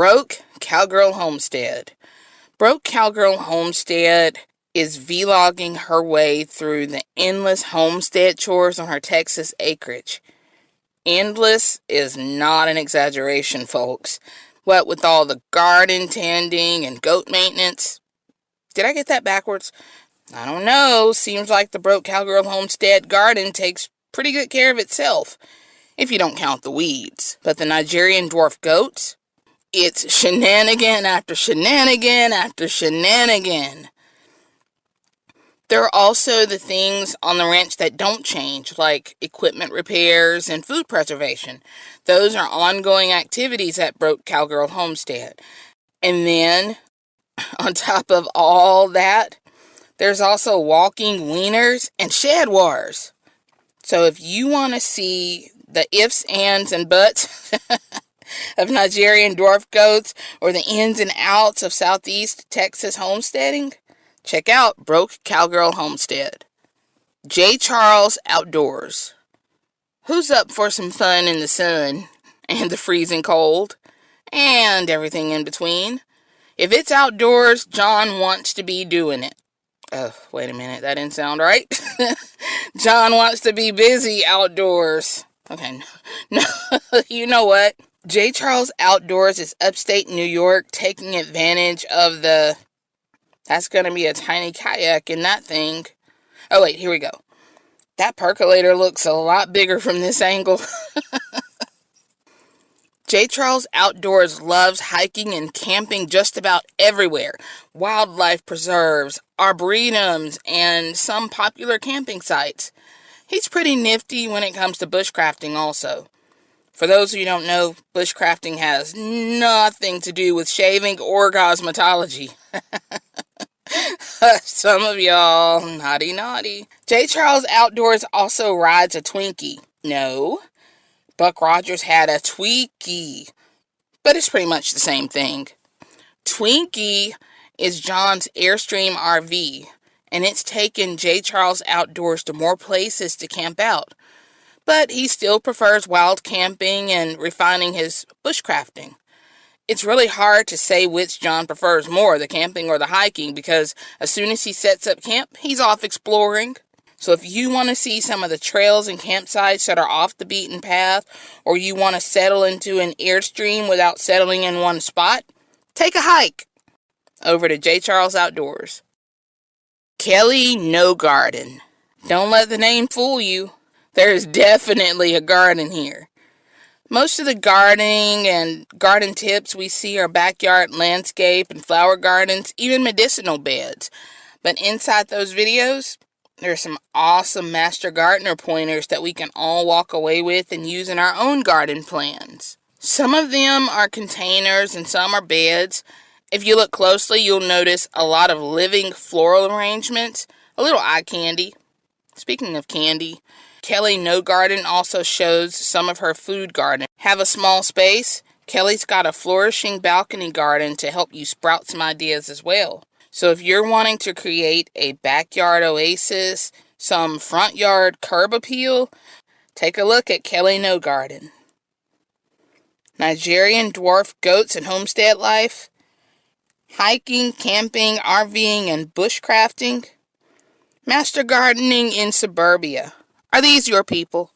Broke Cowgirl Homestead. Broke Cowgirl Homestead is vlogging her way through the endless homestead chores on her Texas acreage. Endless is not an exaggeration, folks. What with all the garden tending and goat maintenance. Did I get that backwards? I don't know. Seems like the Broke Cowgirl Homestead garden takes pretty good care of itself, if you don't count the weeds. But the Nigerian dwarf goats, it's shenanigan after shenanigan after shenanigan. There are also the things on the ranch that don't change, like equipment repairs and food preservation. Those are ongoing activities at Broke Cowgirl Homestead. And then, on top of all that, there's also walking wieners and shed wars. So if you want to see the ifs, ands, and buts of Nigerian dwarf goats or the ins and outs of Southeast Texas homesteading, check out Broke Cowgirl Homestead. J. Charles Outdoors. Who's up for some fun in the sun and the freezing cold and everything in between? If it's outdoors, John wants to be doing it. Oh, wait a minute, that didn't sound right. John wants to be busy outdoors. Okay, no, you know what? J. Charles Outdoors is upstate New York taking advantage of the that's going to be a tiny kayak in that thing. Oh, wait, here we go. That percolator looks a lot bigger from this angle. J. Charles Outdoors loves hiking and camping just about everywhere. Wildlife preserves, arboretums, and some popular camping sites. He's pretty nifty when it comes to bushcrafting also. For those of you who don't know, bushcrafting has nothing to do with shaving or cosmetology. Some of y'all, naughty naughty. J. Charles Outdoors also rides a Twinkie. No, Buck Rogers had a Twinkie, but it's pretty much the same thing. Twinkie is John's Airstream RV, and it's taken J. Charles Outdoors to more places to camp out. But he still prefers wild camping and refining his bushcrafting it's really hard to say which John prefers more, the camping or the hiking, because as soon as he sets up camp, he's off exploring. So if you want to see some of the trails and campsites that are off the beaten path, or you want to settle into an airstream without settling in one spot, take a hike over to J. Charles Outdoors. Kelly No Garden. Don't let the name fool you. There is definitely a garden here. Most of the gardening and garden tips we see are backyard landscape and flower gardens, even medicinal beds. But inside those videos, there are some awesome master gardener pointers that we can all walk away with and use in our own garden plans. Some of them are containers and some are beds. If you look closely, you'll notice a lot of living floral arrangements, a little eye candy. Speaking of candy, Kelly No Garden also shows some of her food garden. Have a small space? Kelly's got a flourishing balcony garden to help you sprout some ideas as well. So if you're wanting to create a backyard oasis, some front yard curb appeal, take a look at Kelly No Garden. Nigerian dwarf goats and homestead life, hiking, camping, RVing, and bushcrafting, master gardening in suburbia. Are these your people?